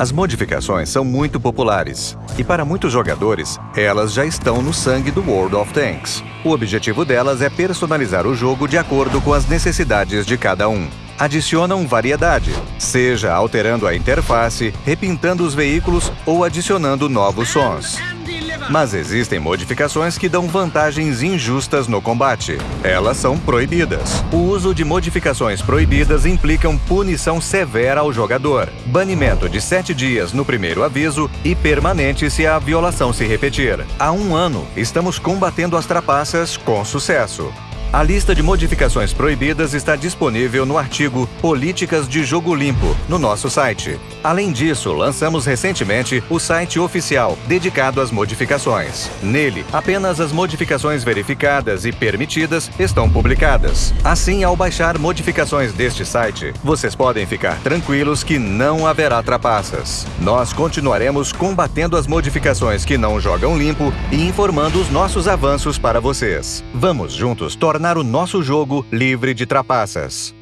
As modificações são muito populares e para muitos jogadores, elas já estão no sangue do World of Tanks. O objetivo delas é personalizar o jogo de acordo com as necessidades de cada um. Adicionam variedade, seja alterando a interface, repintando os veículos ou adicionando novos sons. Mas existem modificações que dão vantagens injustas no combate. Elas são proibidas. O uso de modificações proibidas implicam punição severa ao jogador, banimento de 7 dias no primeiro aviso e permanente se a violação se repetir. Há um ano, estamos combatendo as trapaças com sucesso. A lista de modificações proibidas está disponível no artigo Políticas de Jogo Limpo, no nosso site. Além disso, lançamos recentemente o site oficial dedicado às modificações. Nele, apenas as modificações verificadas e permitidas estão publicadas. Assim, ao baixar modificações deste site, vocês podem ficar tranquilos que não haverá trapaças. Nós continuaremos combatendo as modificações que não jogam limpo e informando os nossos avanços para vocês. Vamos juntos tornar tornar o nosso jogo livre de trapaças.